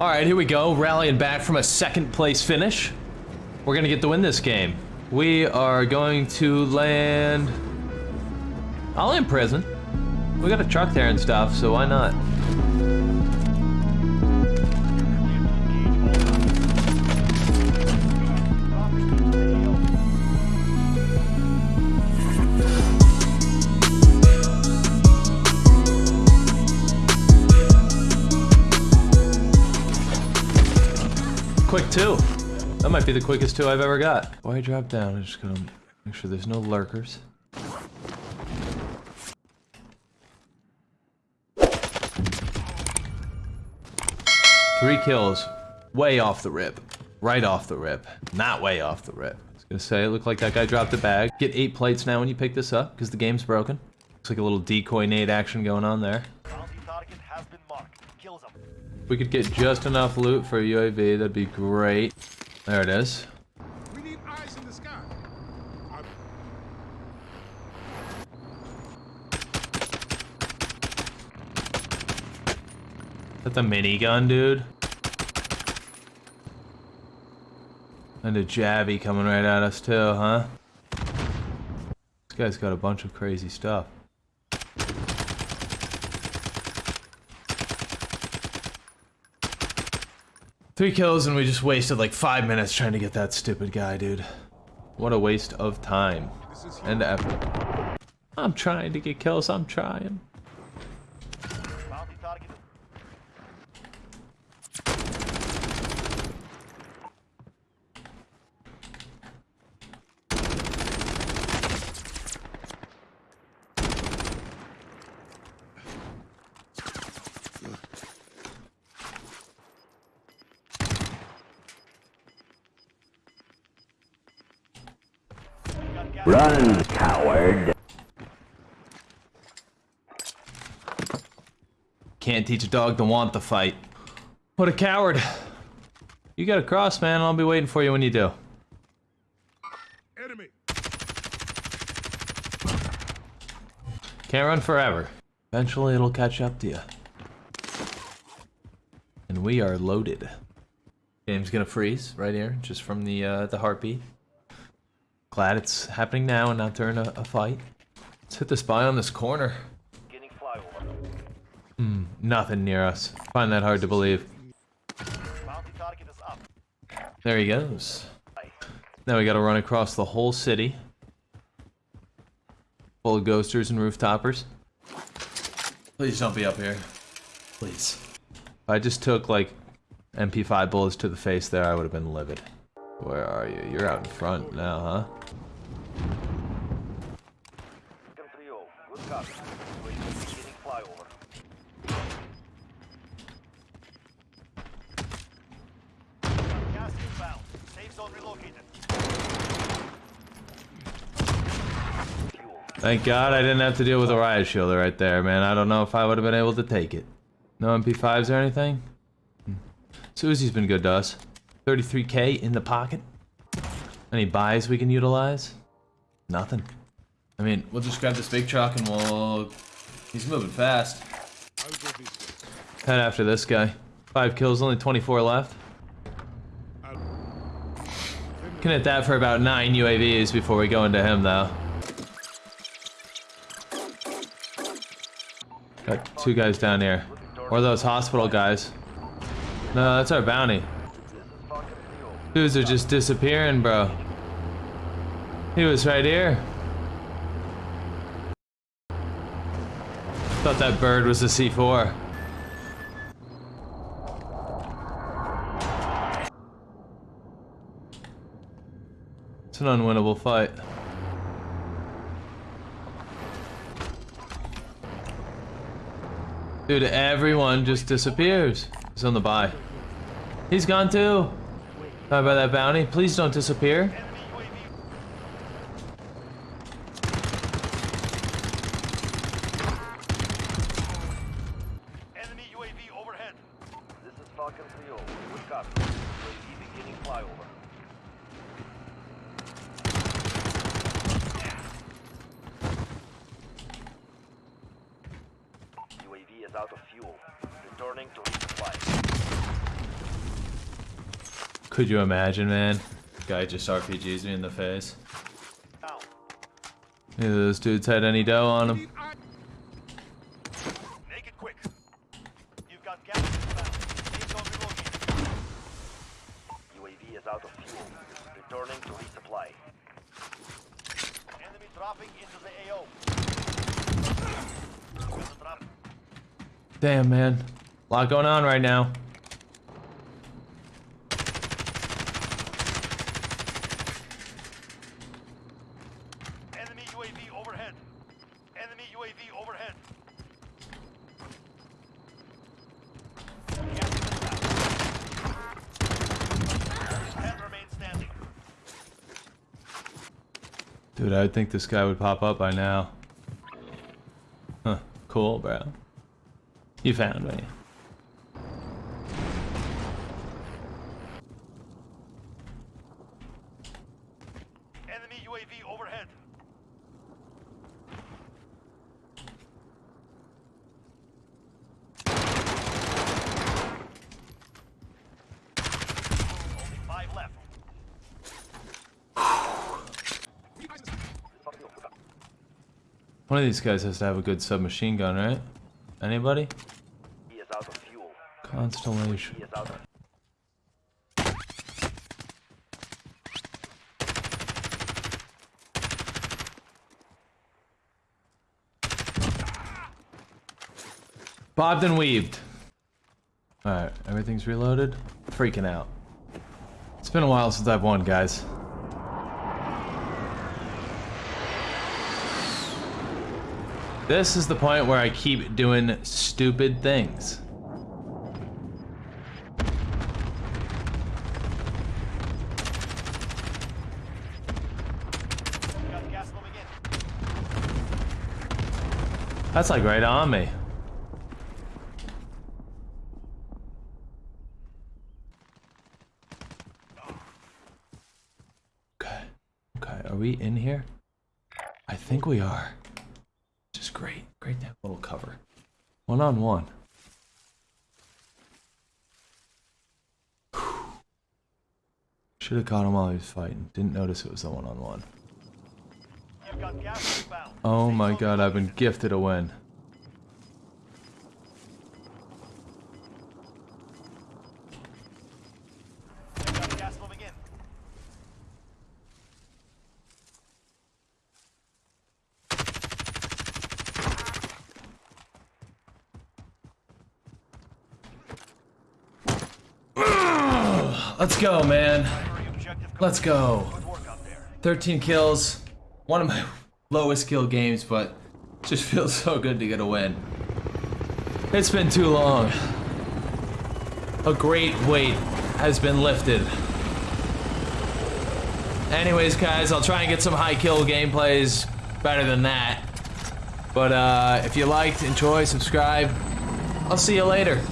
All right, here we go. Rallying back from a second place finish. We're gonna get to win this game. We are going to land... I'll in prison. We got a truck there and stuff, so why not? That might be the quickest two I've ever got. Why drop down? I'm just gonna make sure there's no lurkers. Three kills. Way off the rip. Right off the rip. Not way off the rip. I was gonna say, it looked like that guy dropped a bag. Get eight plates now when you pick this up, because the game's broken. Looks like a little decoy nade action going on there. If we could get just enough loot for a UAV, that'd be great. There it is. We need eyes in the sky. Is that the minigun, dude? And a Javi coming right at us too, huh? This guy's got a bunch of crazy stuff. Three kills and we just wasted like five minutes trying to get that stupid guy, dude. What a waste of time and effort. I'm trying to get kills, I'm trying. Run, coward. Can't teach a dog to want the fight. What a coward. You got a cross, man. I'll be waiting for you when you do. Enemy. Can't run forever. Eventually it'll catch up to you. And we are loaded. Game's gonna freeze right here, just from the uh, the heartbeat. Glad it's happening now and not during a, a fight. Let's hit the spy on this corner. Hmm, nothing near us. Find that hard to believe. There he goes. Now we gotta run across the whole city. Full of ghosters and rooftoppers. Please don't be up here. Please. If I just took like MP5 bullets to the face there, I would have been livid. Where are you? You're out in front now, huh? Thank God I didn't have to deal with a riot shielder right there, man. I don't know if I would have been able to take it. No MP5s or anything? Hmm. Susie's been good to us. 33k in the pocket. Any buys we can utilize? Nothing. I mean, we'll just grab this big truck and we'll... He's moving fast. Head after this guy. Five kills, only 24 left. Can hit that for about nine UAVs before we go into him, though. Got two guys down here. Or those hospital guys. No, that's our bounty. Dudes are just disappearing, bro. He was right here. Thought that bird was a C4. It's an unwinnable fight. Dude, everyone just disappears. He's on the buy. He's gone too. Sorry about that bounty. Please don't disappear. UAV is Falcon 3 Good copy. UAV beginning flyover. UAV is out of fuel. Returning to resupply. Could you imagine, man? Guy just RPGs me in the face. Neither of those dudes had any dough on them. Make it quick. You've got gas inbound. Please don't relocate. UAV is out of fuel. Returning to resupply. Enemy dropping into the AO. With the drop. Damn, man. A lot going on right now. Dude, I would think this guy would pop up by now. Huh. Cool, bro. You found me. Enemy UAV overhead. Only five left. One of these guys has to have a good submachine gun, right? Anybody? He is out of fuel. Constellation. Bobbed and weaved. Alright, everything's reloaded. Freaking out. It's been a while since I've won, guys. This is the point where I keep doing stupid things. That's like right on me. Okay. Okay, are we in here? I think we are. Great. Great to have a little cover. One on one. Should have caught him while he was fighting. Didn't notice it was the one on one. You've got gas inbound. Oh my god, I've been gifted a win. You've got gas moving in. Let's go, man. Let's go. Good work out there. 13 kills. One of my lowest kill games, but just feels so good to get a win. It's been too long. A great weight has been lifted. Anyways, guys, I'll try and get some high kill gameplays better than that. But uh, if you liked, enjoy, subscribe. I'll see you later.